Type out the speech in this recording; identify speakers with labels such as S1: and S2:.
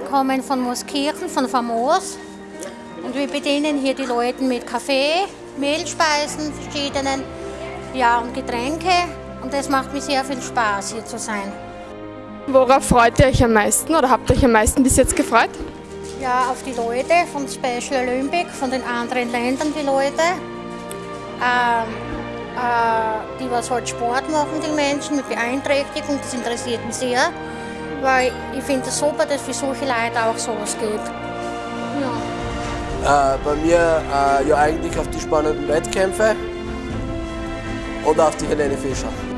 S1: kommen von Mooskirchen, von Famos. Und wir bedienen hier die Leute mit Kaffee, Mehlspeisen, verschiedenen, ja, und Getränke. Und es macht mir sehr viel Spaß, hier zu sein.
S2: Worauf freut ihr euch am meisten oder habt ihr euch am meisten bis jetzt gefreut?
S1: Ja, auf die Leute von Special Olympic, von den anderen Ländern die Leute. Ähm, äh, die was halt Sport machen, die Menschen mit Beeinträchtigung, das interessiert mich sehr. Weil ich finde es super, dass für solche Leute auch sowas geht. Ja.
S3: Äh, bei mir äh, ja eigentlich auf die spannenden Wettkämpfe und auf die Helene Fischer.